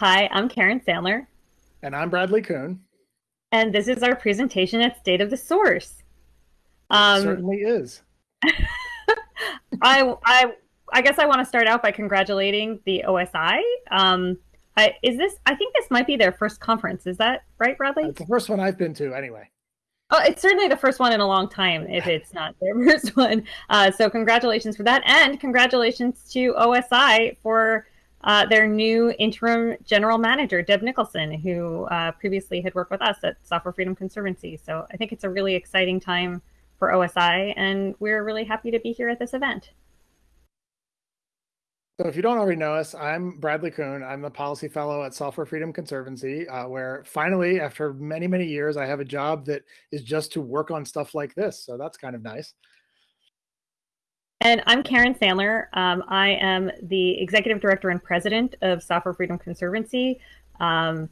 Hi, I'm Karen Sandler. And I'm Bradley Kuhn. And this is our presentation at State of the Source. Um, certainly is. I, I, I guess I want to start out by congratulating the OSI. Um, I, is this? I think this might be their first conference. Is that right, Bradley? It's the first one I've been to, anyway. Oh, it's certainly the first one in a long time, if it's not their first one. Uh, so congratulations for that, and congratulations to OSI for uh, their new interim general manager, Deb Nicholson, who uh, previously had worked with us at Software Freedom Conservancy. So I think it's a really exciting time for OSI, and we're really happy to be here at this event. So if you don't already know us, I'm Bradley Kuhn. I'm the policy fellow at Software Freedom Conservancy, uh, where finally, after many, many years, I have a job that is just to work on stuff like this. So that's kind of nice. And I'm Karen Sandler. Um, I am the executive director and president of Software Freedom Conservancy. Um,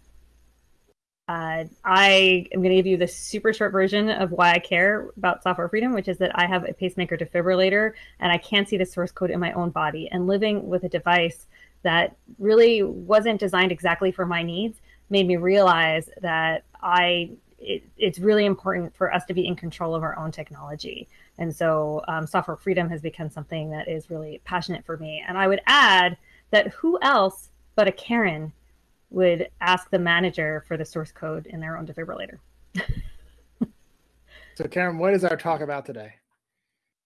uh, I am going to give you the super short version of why I care about software freedom, which is that I have a pacemaker defibrillator and I can't see the source code in my own body. And living with a device that really wasn't designed exactly for my needs made me realize that I it, it's really important for us to be in control of our own technology. And so um, software freedom has become something that is really passionate for me. And I would add that who else but a Karen would ask the manager for the source code in their own defibrillator. so Karen, what is our talk about today?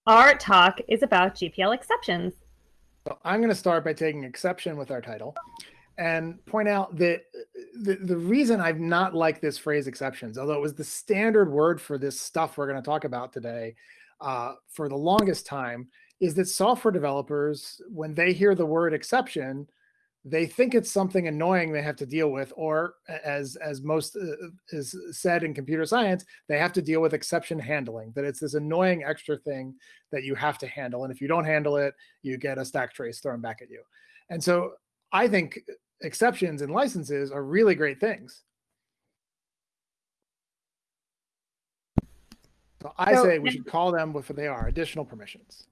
Our talk is about GPL exceptions. So I'm going to start by taking exception with our title and point out that the, the reason I've not liked this phrase exceptions, although it was the standard word for this stuff we're going to talk about today uh, for the longest time, is that software developers, when they hear the word exception, they think it's something annoying they have to deal with, or as as most uh, is said in computer science, they have to deal with exception handling. That it's this annoying extra thing that you have to handle, and if you don't handle it, you get a stack trace thrown back at you. And so I think exceptions and licenses are really great things. So I so, say we should call them what they are, additional permissions.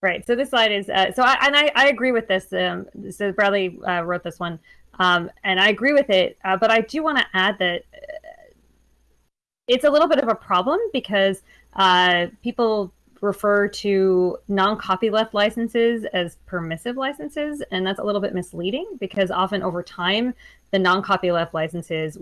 Right. So this slide is uh, so, I, and I, I agree with this. Um, so Bradley uh, wrote this one, um, and I agree with it. Uh, but I do want to add that uh, it's a little bit of a problem because uh, people refer to non-copyleft licenses as permissive licenses, and that's a little bit misleading because often over time the non-copyleft licenses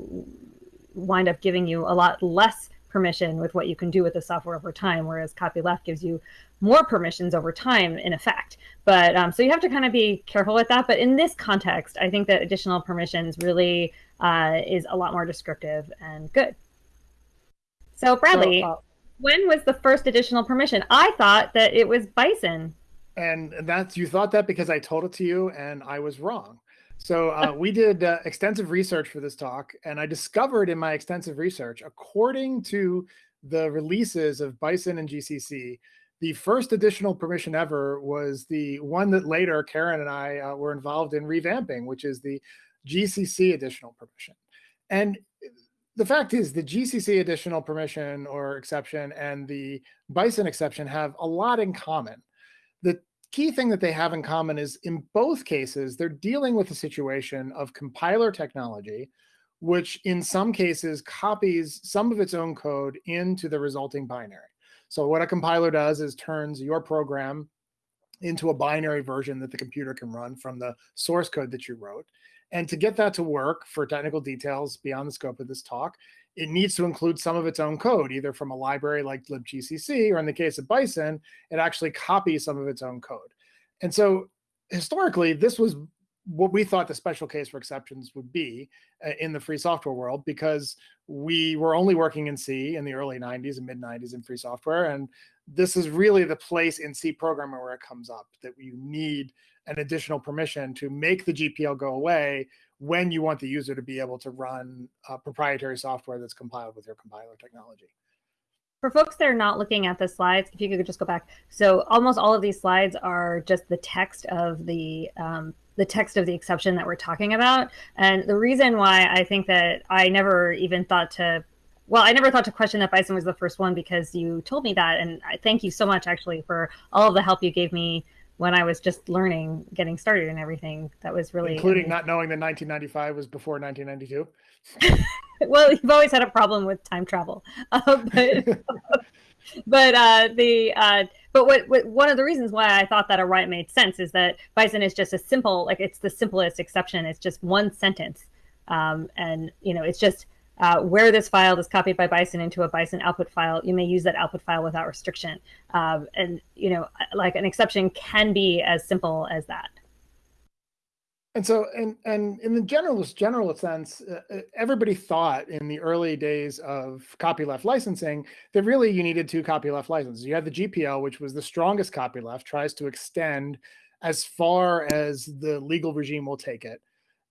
wind up giving you a lot less permission with what you can do with the software over time, whereas copyleft gives you more permissions over time in effect. But um, so you have to kind of be careful with that. But in this context, I think that additional permissions really uh, is a lot more descriptive and good. So Bradley, so, uh, when was the first additional permission? I thought that it was Bison. And that's you thought that because I told it to you and I was wrong. So uh, we did uh, extensive research for this talk, and I discovered in my extensive research, according to the releases of Bison and GCC, the first additional permission ever was the one that later Karen and I uh, were involved in revamping, which is the GCC additional permission. And the fact is the GCC additional permission or exception and the Bison exception have a lot in common. The key thing that they have in common is in both cases, they're dealing with a situation of compiler technology, which in some cases copies some of its own code into the resulting binary. So what a compiler does is turns your program into a binary version that the computer can run from the source code that you wrote. And to get that to work for technical details beyond the scope of this talk, it needs to include some of its own code, either from a library like libgcc, or in the case of Bison, it actually copies some of its own code. And so historically, this was what we thought the special case for exceptions would be uh, in the free software world because we were only working in C in the early 90s and mid 90s in free software. And this is really the place in C programming where it comes up that you need an additional permission to make the GPL go away when you want the user to be able to run proprietary software that's compiled with your compiler technology. For folks that are not looking at the slides, if you could just go back. So almost all of these slides are just the text of the um, the text of the exception that we're talking about. And the reason why I think that I never even thought to well, I never thought to question that Bison was the first one because you told me that. And I thank you so much actually for all of the help you gave me when I was just learning, getting started and everything. That was really including amazing. not knowing that 1995 was before 1992. well, you've always had a problem with time travel, uh, but but uh, the uh, but what, what one of the reasons why I thought that a right made sense is that Bison is just a simple like it's the simplest exception. It's just one sentence, um, and you know it's just uh, where this file is copied by Bison into a Bison output file, you may use that output file without restriction. Um, and, you know, like an exception can be as simple as that. And so, and, and in the generalist general sense, uh, uh, everybody thought in the early days of copyleft licensing that really you needed two copyleft licenses. You had the GPL, which was the strongest copyleft, tries to extend as far as the legal regime will take it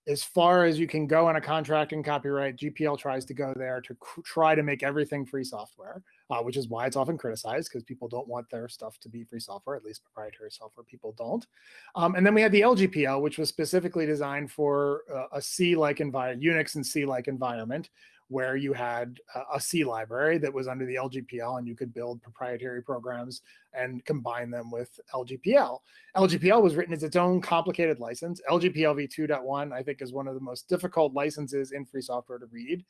as far as you can go in a contract and copyright, GPL tries to go there to try to make everything free software, uh, which is why it's often criticized because people don't want their stuff to be free software, at least proprietary software people don't. Um, and then we had the LGPL, which was specifically designed for uh, a C-like environment, Unix and C-like environment, where you had a C library that was under the LGPL and you could build proprietary programs and combine them with LGPL. LGPL was written as its own complicated license. LGPL v2.1, I think, is one of the most difficult licenses in free software to read,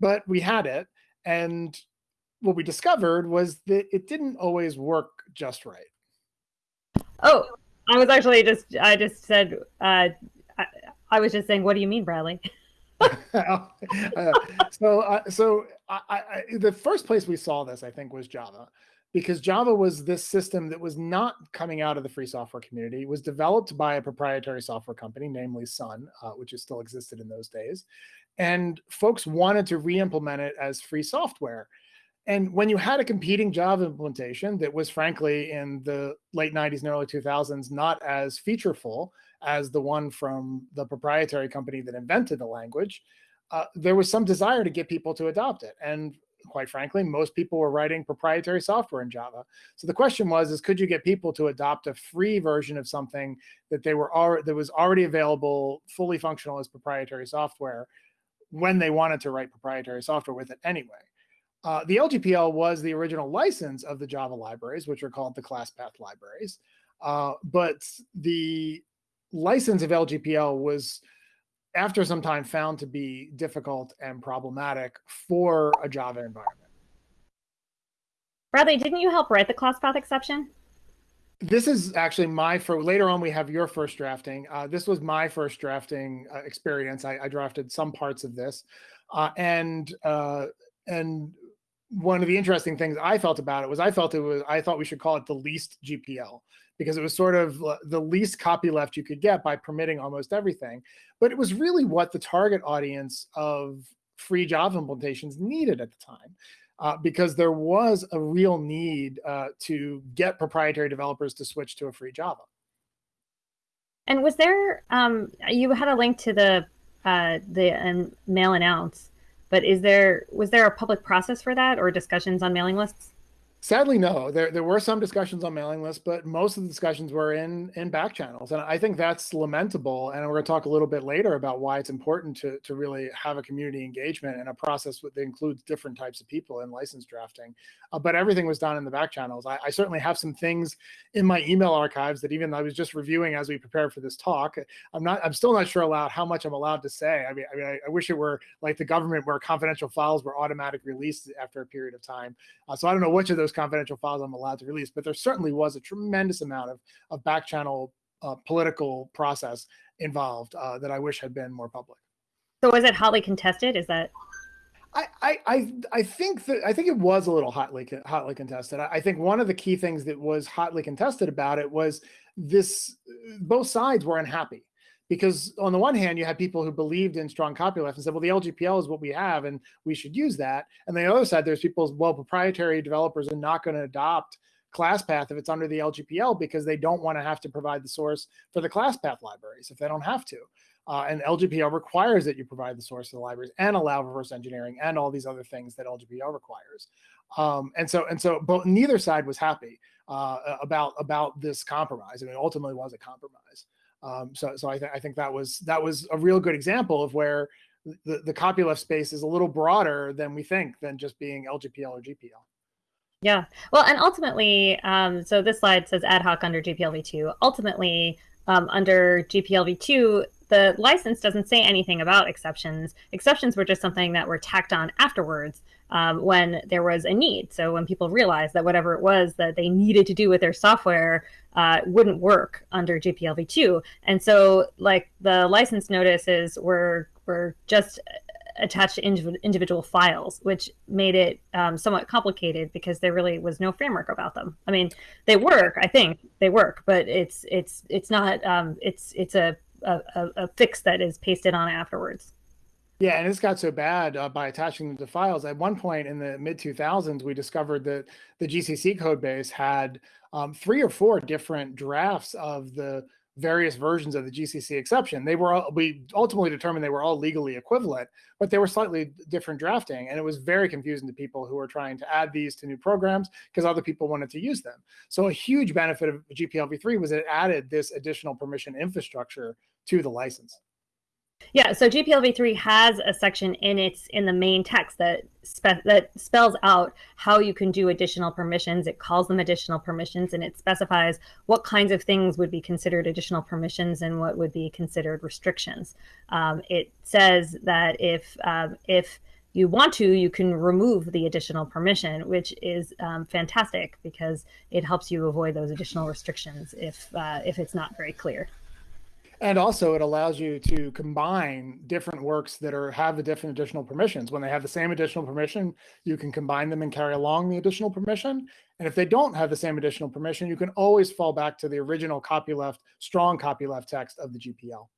but we had it. And what we discovered was that it didn't always work just right. Oh, I was actually just, I just said, uh, I, I was just saying, what do you mean, Bradley? uh, so, uh, so I, I, the first place we saw this, I think, was Java, because Java was this system that was not coming out of the free software community. It was developed by a proprietary software company, namely Sun, uh, which is still existed in those days, and folks wanted to re-implement it as free software. And when you had a competing Java implementation that was, frankly, in the late 90s and early 2000s, not as featureful, as the one from the proprietary company that invented the language, uh, there was some desire to get people to adopt it. And quite frankly, most people were writing proprietary software in Java. So the question was, is could you get people to adopt a free version of something that they were already, that was already available, fully functional as proprietary software when they wanted to write proprietary software with it anyway. Uh, the LGPL was the original license of the Java libraries, which are called the class path libraries. Uh, but the license of LGPL was after some time found to be difficult and problematic for a Java environment. Bradley, didn't you help write the class path exception? This is actually my for later on we have your first drafting. Uh, this was my first drafting uh, experience. I, I, drafted some parts of this, uh, and uh, and one of the interesting things I felt about it was I felt it was I thought we should call it the least GPL because it was sort of the least copyleft you could get by permitting almost everything. But it was really what the target audience of free Java implementations needed at the time. Uh, because there was a real need uh, to get proprietary developers to switch to a free Java. And was there, um, you had a link to the uh, the um, mail announce, but is there was there a public process for that or discussions on mailing lists? Sadly, no. There there were some discussions on mailing lists, but most of the discussions were in in back channels, and I think that's lamentable. And we're going to talk a little bit later about why it's important to to really have a community engagement and a process that includes different types of people in license drafting. Uh, but everything was done in the back channels. I, I, certainly have some things in my email archives that even I was just reviewing as we prepared for this talk. I'm not. I'm still not sure about how much I'm allowed to say. I mean, I mean, I, I wish it were like the government where confidential files were automatic released after a period of time. Uh, so I don't know which of those those confidential files I'm allowed to release, but there certainly was a tremendous amount of, of back channel uh, political process involved uh, that I wish had been more public. So was it hotly contested? Is that? I, I, I think that I think it was a little hotly hotly contested. I think one of the key things that was hotly contested about it was this: both sides were unhappy because on the one hand, you had people who believed in strong copyleft and said, well, the LGPL is what we have and we should use that. And the other side, there's people, well, proprietary developers are not going to adopt ClassPath if it's under the LGPL because they don't want to have to provide the source for the ClassPath libraries if they don't have to. Uh, and LGPL requires that you provide the source of the libraries and allow reverse engineering and all these other things that LGPL requires. Um, and so and so, but neither side was happy uh, about about this compromise. I mean, ultimately was a compromise. Um, so so I, th- I think that was that was a real good example of where the, the copyleft space is a little broader than we think than just being LGPL or GPL. Yeah. Well, and ultimately, um, so this slide says ad hoc under GPLv2. Ultimately, um, under GPLv2, the license doesn't say anything about exceptions. Exceptions were just something that were tacked on afterwards um, when there was a need. So when people realized that whatever it was that they needed to do with their software uh, wouldn't work under GPLv2. And so like the license notices were were just attached to individual files, which made it um, somewhat complicated because there really was no framework about them. I mean, they work, I think they work, but it's it's it's not um, it's it's a, a, a fix that is pasted on afterwards. Yeah, and it's got so bad uh, by attaching them to files. At one point in the mid 2000s, we discovered that the GCC code base had um, three or four different drafts of the various versions of the GCC exception. They were all, we ultimately determined they were all legally equivalent, but they were slightly different drafting, and it was very confusing to people who were trying to add these to new programs because other people wanted to use them. So a huge benefit of GPLv3 was it added this additional permission infrastructure to the license. Yeah, so GPLv3 has a section in its in the main text that spe- that spells out how you can do additional permissions. It calls them additional permissions, and it specifies what kinds of things would be considered additional permissions and what would be considered restrictions. Um, it says that if um, if you want to, you can remove the additional permission, which is um, fantastic because it helps you avoid those additional restrictions if uh, if it's not very clear. And also it allows you to combine different works that are have the different additional permissions. When they have the same additional permission, you can combine them and carry along the additional permission. And if they don't have the same additional permission, you can always fall back to the original copyleft, strong copyleft text of the GPL.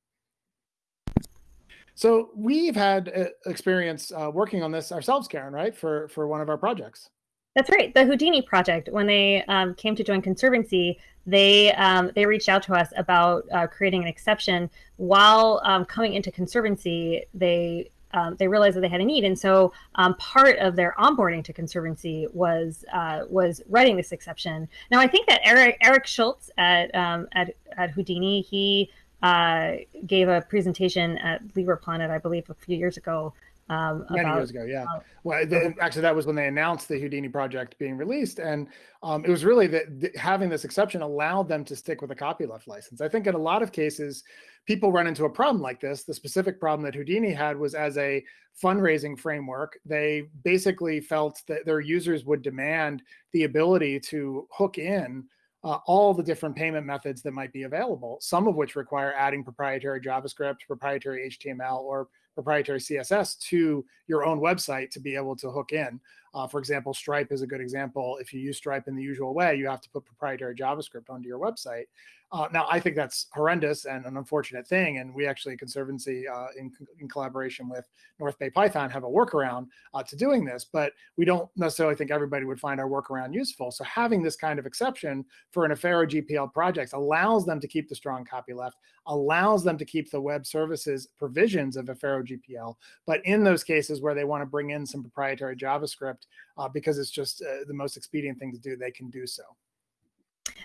So we've had uh, experience uh, working on this ourselves, Karen, right? For, for one of our projects. That's right. The Houdini project, when they um, came to join Conservancy, they um, they reached out to us about uh, creating an exception. While um, coming into Conservancy, they um, they realized that they had a need, and so um, part of their onboarding to Conservancy was uh, was writing this exception. Now, I think that Eric Eric Schultz at um, at at Houdini he uh, gave a presentation at LibrePlanet, I believe, a few years ago um, Many about, years ago, yeah. Uh, well, actually, that was when they announced the Houdini project being released, and um, it was really that having this exception allowed them to stick with a copyleft license. I think in a lot of cases, people run into a problem like this. The specific problem that Houdini had was as a fundraising framework, they basically felt that their users would demand the ability to hook in uh, all the different payment methods that might be available, some of which require adding proprietary JavaScript, proprietary HTML, or proprietary CSS to your own website to be able to hook in. Uh, for example, Stripe is a good example. If you use Stripe in the usual way, you have to put proprietary JavaScript onto your website. Uh, now, I think that's horrendous and an unfortunate thing. And we actually, Conservancy, uh, in, in collaboration with North Bay Python, have a workaround uh, to doing this. But we don't necessarily think everybody would find our workaround useful. So having this kind of exception for an Affero GPL project allows them to keep the strong copyleft, allows them to keep the web services provisions of Affero GPL. But in those cases where they want to bring in some proprietary JavaScript, uh, because it's just uh, the most expedient thing to do, they can do so.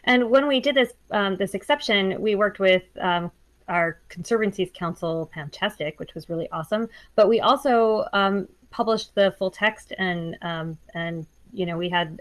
And when we did this um, this exception, we worked with um, our Conservancies Counsel, Fantastic, which was really awesome. But we also um, published the full text, and um, and you know we had.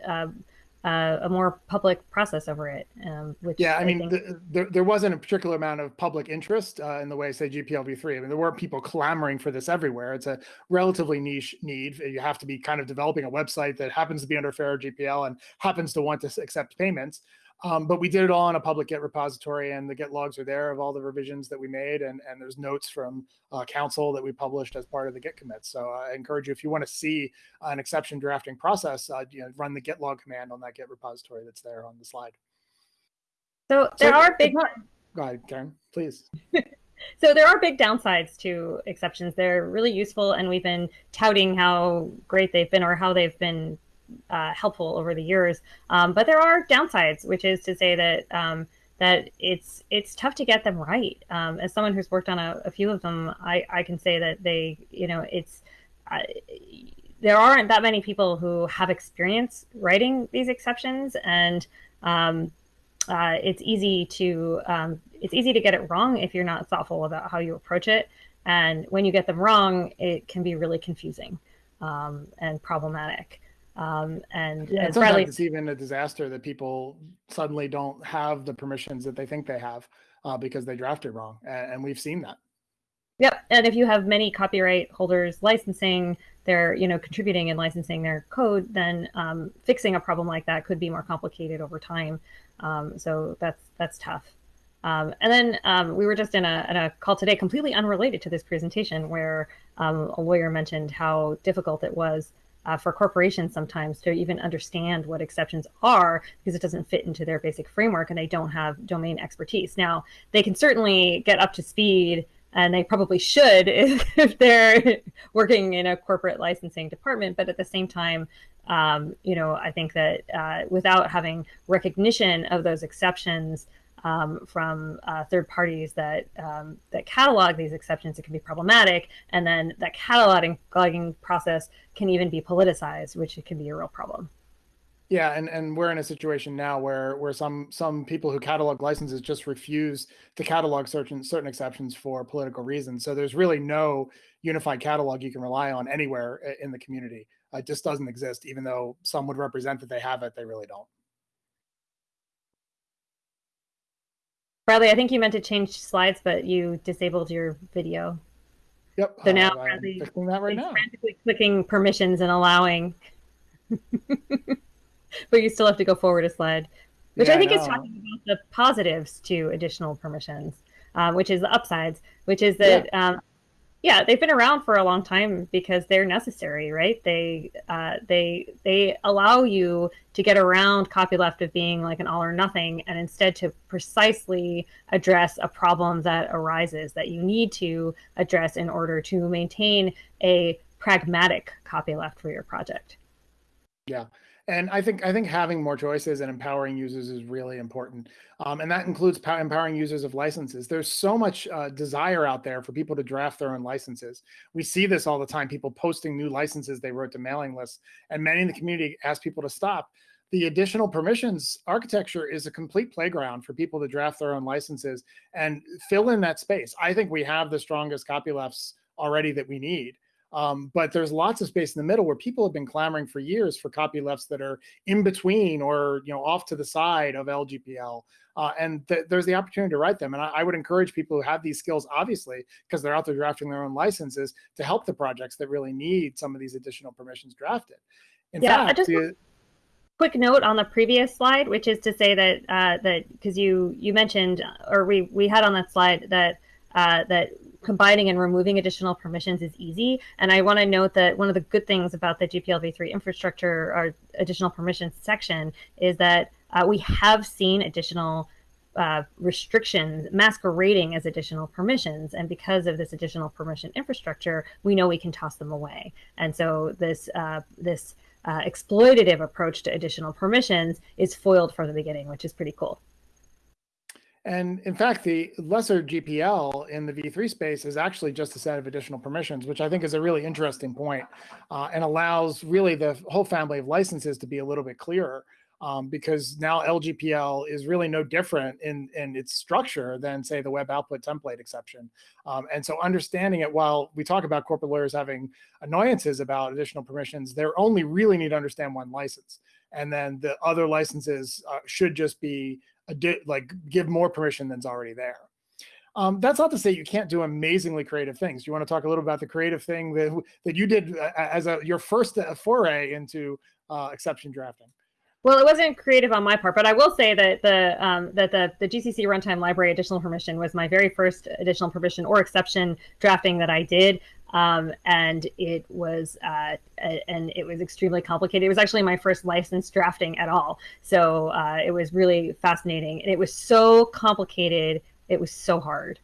Uh, a more public process over it. Um, which yeah, I, I mean, the, there, there wasn't a particular amount of public interest uh, in the way, say, GPLv3. I mean, there weren't people clamoring for this everywhere. It's a relatively niche need. You have to be kind of developing a website that happens to be under Affero GPL and happens to want to accept payments. Um, but we did it all in a public Git repository, and the Git logs are there of all the revisions that we made, and, and there's notes from uh, counsel that we published as part of the Git commit. So I encourage you, if you want to see an exception drafting process, uh, you know, run the Git log command on that Git repository that's there on the slide. So there so, are big. Go ahead, Karen, please. so there are big downsides to exceptions. They're really useful, and we've been touting how great they've been or how they've been uh, helpful over the years. Um, but there are downsides, which is to say that um, that it's it's tough to get them right. Um, as someone who's worked on a, a, few of them, I, I can say that they, you know, it's there aren't that many people who have experience writing these exceptions, and um, uh, it's easy to um, it's easy to get it wrong if you're not thoughtful about how you approach it. And when you get them wrong, it can be really confusing um, and problematic. Um, and yeah, sometimes Bradley, it's even a disaster that people suddenly don't have the permissions that they think they have uh, because they drafted wrong, and, and we've seen that. Yep, and if you have many copyright holders licensing their, you know, contributing and licensing their code, then um, fixing a problem like that could be more complicated over time. Um, so that's that's tough. Um, and then um, we were just in a, in a, call today, completely unrelated to this presentation, where um, a lawyer mentioned how difficult it was uh, for corporations sometimes to even understand what exceptions are because it doesn't fit into their basic framework and they don't have domain expertise. Now, they can certainly get up to speed and they probably should if, if they're working in a corporate licensing department. But at the same time, um, you know, I think that uh, without having recognition of those exceptions um, from uh, third parties that um, that catalog these exceptions, it can be problematic. And then that cataloging process can even be politicized, which can be a real problem. Yeah, and, and we're in a situation now where where some some people who catalog licenses just refuse to catalog certain certain exceptions for political reasons. So there's really no unified catalog you can rely on anywhere in the community. It just doesn't exist, even though some would represent that they have it, they really don't. Bradley, I think you meant to change slides, but you disabled your video. Yep. So now uh, Bradley fixing that right now. frantically clicking permissions and allowing. but you still have to go forward a slide, which yeah, I think is talking about the positives to additional permissions, um, which is the upsides, which is that yeah. Um, yeah. they've been around for a long time because they're necessary, right? They uh, they they allow you to get around copyleft of being like an all or nothing, and instead to precisely address a problem that arises that you need to address in order to maintain a pragmatic copyleft for your project. Yeah and I think I think having more choices and empowering users is really important, um, and that includes empowering users of licenses. There's so much uh, desire out there for people to draft their own licenses. We see this all the time: people posting new licenses they wrote to mailing lists, and many in the community ask people to stop. The additional permissions architecture is a complete playground for people to draft their own licenses and fill in that space. I think we have the strongest copylefts already that we need. Um, but there's lots of space in the middle where people have been clamoring for years for copylefts that are in between or you know off to the side of LGPL. Uh, and th there's the opportunity to write them. And I, I, would encourage people who have these skills, obviously, because they're out there drafting their own licenses, to help the projects that really need some of these additional permissions drafted. In yeah, fact, quick note on the previous slide, which is to say that uh, that because you you mentioned or we we had on that slide that uh, that combining and removing additional permissions is easy. And I want to note that one of the good things about the GPL v3 infrastructure or additional permissions section is that uh, we have seen additional uh, restrictions masquerading as additional permissions. And because of this additional permission infrastructure, we know we can toss them away. And so this, uh, this uh, exploitative approach to additional permissions is foiled from the beginning, which is pretty cool. And in fact, the lesser GPL in the V3 space is actually just a set of additional permissions, which I think is a really interesting point, uh, and allows really the whole family of licenses to be a little bit clearer um, because now LGPL is really no different in, in its structure than say the web output template exception. Um, and so understanding it, while we talk about corporate lawyers having annoyances about additional permissions, they only really need to understand one license. And then the other licenses uh, should just be like give more permission than's already there. Um, that's not to say you can't do amazingly creative things. You want to talk a little about the creative thing that that you did uh, as a your first uh, foray into uh, exception drafting? Well, it wasn't creative on my part, but I will say that the um, that the the GCC runtime library additional permission was my very first additional permission or exception drafting that I did um, and it was uh, and it was extremely complicated. It was actually my first license drafting at all, so uh, it was really fascinating. And it was so complicated. It was so hard.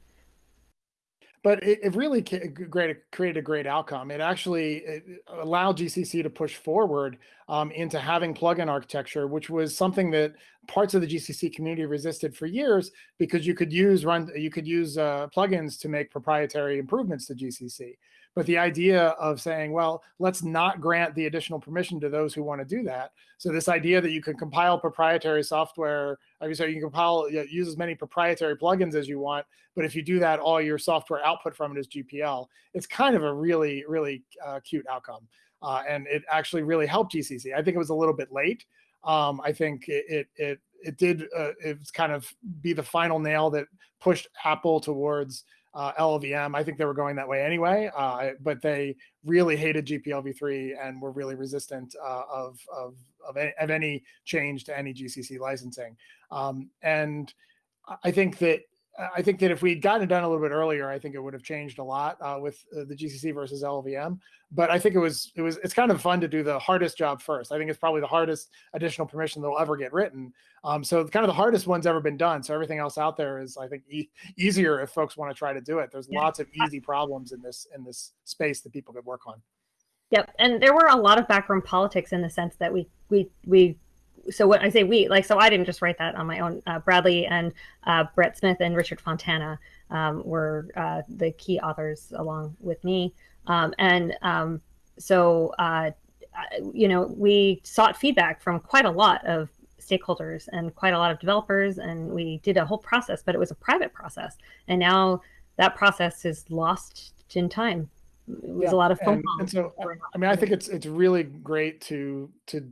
But it, it really great, created a great outcome. It actually it allowed GCC to push forward um, into having plugin architecture, which was something that parts of the GCC community resisted for years because you could use run you could use uh, plugins to make proprietary improvements to GCC. But the idea of saying, well, let's not grant the additional permission to those who want to do that. So this idea that you can compile proprietary software, I mean, so you can compile, use as many proprietary plugins as you want, but if you do that, all your software output from it is GPL. It's kind of a really, really uh, cute outcome. uh, and it actually really helped GCC. I think it was a little bit late. Um, I think it it it, it did uh, it was kind of be the final nail that pushed Apple towards uh, LLVM. I think they were going that way anyway, uh, but they really hated GPLv3 and were really resistant uh, of, of, of, any, of, any, change to any GCC licensing. Um, and I think that I think that if we'd gotten it done a little bit earlier, I think it would have changed a lot uh, with uh, the GCC versus LLVM. But I think it was it was it's kind of fun to do the hardest job first. I think it's probably the hardest additional permission that will ever get written. Um, so kind of the hardest one's ever been done. So everything else out there is I think e easier if folks want to try to do it. There's yeah. lots of easy problems in this in this space that people could work on. Yep, and there were a lot of backroom politics in the sense that we we we so when I say we, like, so I didn't just write that on my own. Uh, Bradley and uh, Brett Smith and Richard Fontana um, were uh, the key authors along with me. Um, and um, so, uh, you know, we sought feedback from quite a lot of stakeholders and quite a lot of developers, and we did a whole process, but it was a private process. And now that process is lost in time. It was yeah. a lot of phone and, and so, I mean, I think it's it's really great to to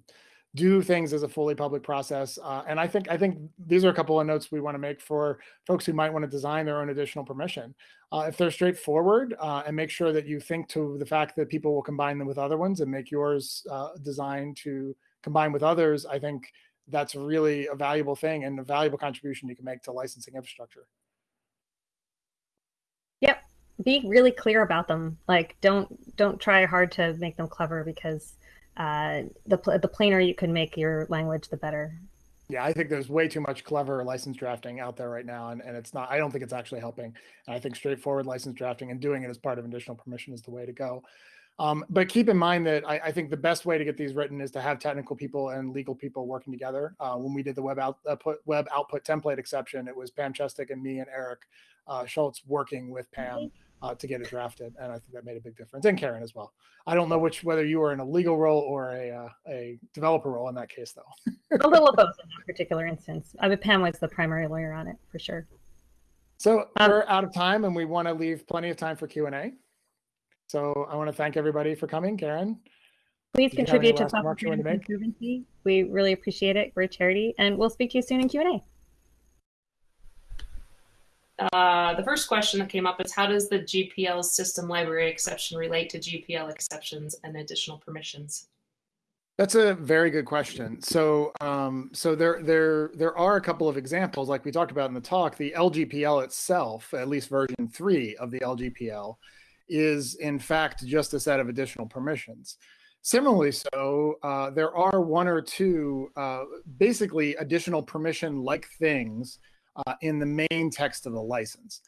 do things as a fully public process. Uh, and I think I think these are a couple of notes we want to make for folks who might want to design their own additional permission. Uh, if they're straightforward uh, and make sure that you think to the fact that people will combine them with other ones and make yours uh, designed to combine with others, I think that's really a valuable thing and a valuable contribution you can make to licensing infrastructure. Yep. Be really clear about them. Like don't don't try hard to make them clever because uh, the the plainer you can make your language, the better. Yeah, I think there's way too much clever license drafting out there right now, and, and it's not. I don't think it's actually helping. And I think straightforward license drafting and doing it as part of additional permission is the way to go. Um, but keep in mind that I, I, think the best way to get these written is to have technical people and legal people working together. Uh, when we did the web output web output template exception, it was Pam Chestek and me and Eric uh, Schultz working with Pam uh, to get it drafted, and I think that made a big difference. And Karen as well. I don't know which whether you were in a legal role or a uh, a developer role in that case, though. a little of both in that particular instance. I mean, Pam was the primary lawyer on it for sure. So um, we're out of time, and we want to leave plenty of time for Q and A. So I want to thank everybody for coming, Karen. Please contribute to Software Conservancy. We really appreciate it. We're a charity, and we'll speak to you soon in Q and A. Uh, the first question that came up is how does the GPL system library exception relate to GPL exceptions and additional permissions? That's a very good question. So, um, so there, there, there are a couple of examples, like we talked about in the talk. The LGPL itself, at least version three of the LGPL, is in fact just a set of additional permissions. Similarly, so uh, there are one or two uh, basically additional permission-like things uh, in the main text of the license.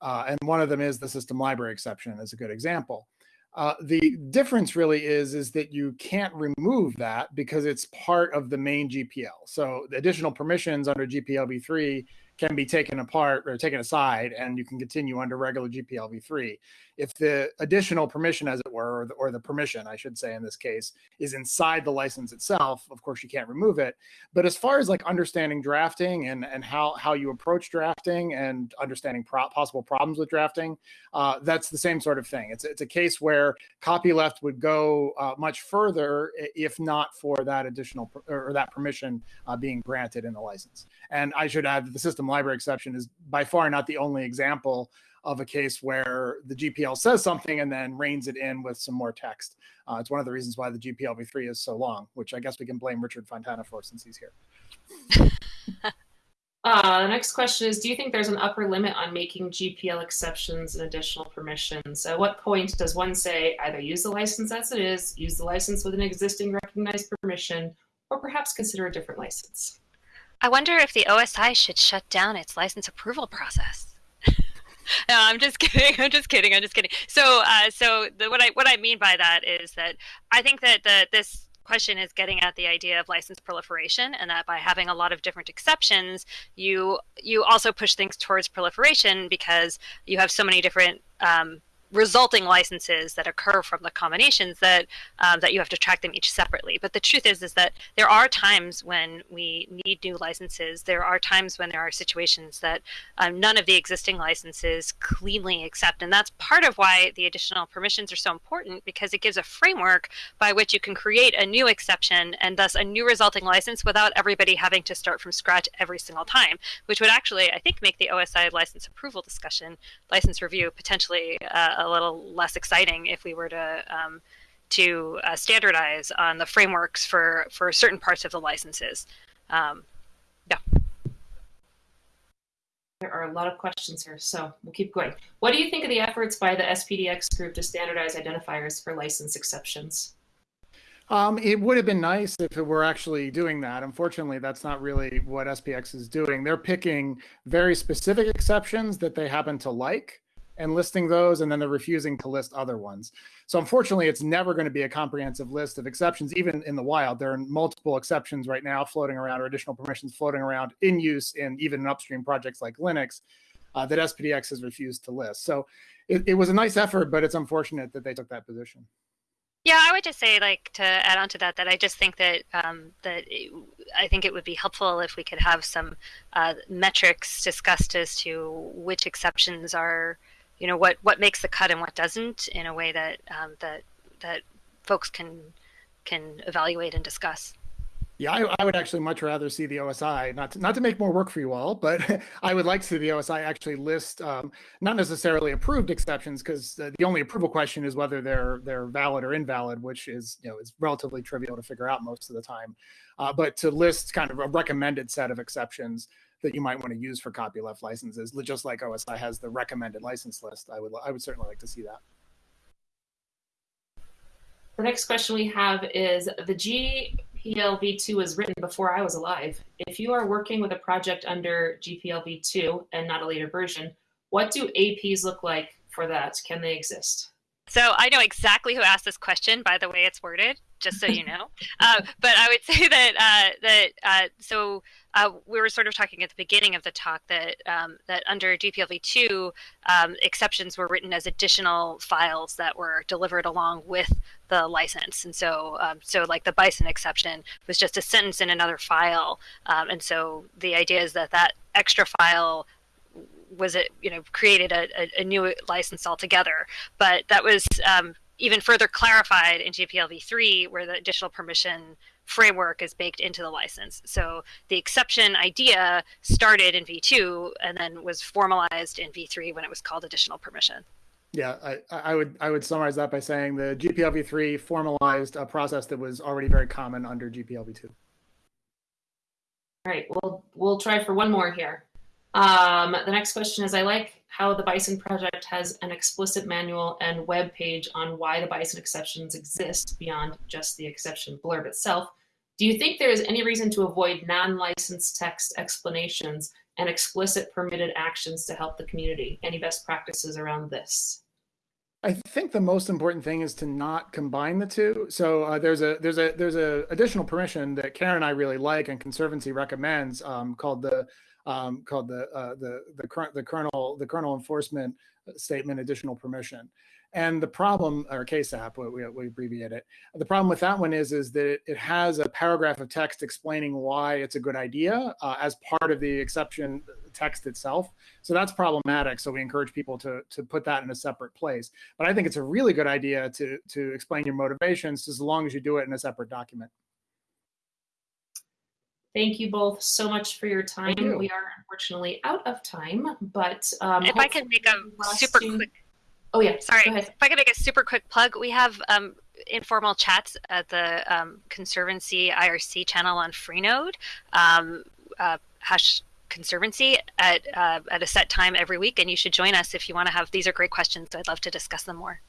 Uh, and one of them is the system library exception as a good example. Uh, the difference really is, is that you can't remove that because it's part of the main GPL. So the additional permissions under GPL v3 can be taken apart or taken aside and you can continue under regular GPL v3 if the additional permission, as it were, or the, or the, permission, I should say in this case, is inside the license itself, of course you can't remove it. But as far as like understanding drafting and, and how, how you approach drafting and understanding pro possible problems with drafting, uh, that's the same sort of thing. It's, it's a case where copyleft would go uh, much further if not for that additional or that permission uh, being granted in the license. And I should add that the system library exception is by far not the only example of a case where the GPL says something and then reins it in with some more text. Uh, it's one of the reasons why the GPL v3 is so long, which I guess we can blame Richard Fontana for since he's here. Uh, the next question is, do you think there's an upper limit on making GPL exceptions and additional permissions? At what point does one say either use the license as it is, use the license with an existing recognized permission, or perhaps consider a different license? I wonder if the OSI should shut down its license approval process no, I'm just kidding. I'm just kidding. I'm just kidding. So, uh, so the, what I what I mean by that is that I think that the this question is getting at the idea of license proliferation, and that by having a lot of different exceptions, you you also push things towards proliferation because you have so many different um, resulting licenses that occur from the combinations that um, that you have to track them each separately. But the truth is is that there are times when we need new licenses. There are times when there are situations that um, none of the existing licenses cleanly accept, and that's part of why the additional permissions are so important because it gives a framework by which you can create a new exception and thus a new resulting license without everybody having to start from scratch every single time, which would actually I think make the OSI license approval discussion, license review potentially. Uh, a little less exciting if we were to um, to uh, standardize on the frameworks for for certain parts of the licenses. Um, yeah. There are a lot of questions here, so we'll keep going. What do you think of the efforts by the SPDX group to standardize identifiers for license exceptions? Um, it would have been nice if it were actually doing that. Unfortunately, that's not really what SPDX is doing. They're picking very specific exceptions that they happen to like and listing those, and then they're refusing to list other ones. So unfortunately, it's never going to be a comprehensive list of exceptions, even in the wild. There are multiple exceptions right now floating around, or additional permissions floating around in use in even in upstream projects like Linux uh, that SPDX has refused to list. So it, it was a nice effort, but it's unfortunate that they took that position. Yeah, I would just say, like, to add on to that, that I just think that um, that it, I think it would be helpful if we could have some uh, metrics discussed as to which exceptions are you know what what makes the cut and what doesn't in a way that um, that that folks can can evaluate and discuss. Yeah, I, I, would actually much rather see the OSI, not to, not to make more work for you all, but I would like to see the OSI actually list um, not necessarily approved exceptions, because uh, the only approval question is whether they're they're valid or invalid, which is you know is relatively trivial to figure out most of the time. Uh, but to list kind of a recommended set of exceptions that you might want to use for copyleft licenses, just like OSI has the recommended license list. I would I would certainly like to see that. The next question we have is the GPLv2 was written before I was alive. If you are working with a project under GPLv2 and not a later version, what do APs look like for that? Can they exist? So I know exactly who asked this question by the way it's worded, just so you know. uh, but I would say that uh, that uh, so uh, we were sort of talking at the beginning of the talk that um, that under GPLv2 um, exceptions were written as additional files that were delivered along with the license, and so um, so like the Bison exception was just a sentence in another file, um, and so the idea is that that extra file was it you know created a, a, a new license altogether. But that was um, even further clarified in GPLv3, where the additional permission framework is baked into the license. So the exception idea started in V2 and then was formalized in V3 when it was called additional permission. Yeah, I, I would I would summarize that by saying the GPLv3 formalized a process that was already very common under GPLv2. All right, we'll we'll try for one more here. Um, the next question is, I like how the Bison project has an explicit manual and web page on why the Bison exceptions exist beyond just the exception blurb itself. Do you think there is any reason to avoid non-licensed text explanations and explicit permitted actions to help the community? Any best practices around this? I think the most important thing is to not combine the two. So uh, there's a there's a there's a additional permission that Karen and I really like and Conservancy recommends um, called the um, called the uh, the the current the kernel the kernel enforcement statement additional permission. And the problem, or KSAP, we, we abbreviate it. The problem with that one is, is that it, it has a paragraph of text explaining why it's a good idea uh, as part of the exception text itself. So that's problematic. So we encourage people to, to put that in a separate place. But I think it's a really good idea to, to explain your motivations as long as you do it in a separate document. Thank you both so much for your time. You. We are unfortunately out of time, but um, if I can make a super quick. Oh yeah, sorry. If I can make a super quick plug, we have um, informal chats at the um, Conservancy IRC channel on Freenode. Um, uh, hash Conservancy at uh, at a set time every week, and you should join us if you want to have. These are great questions. So I'd love to discuss them more.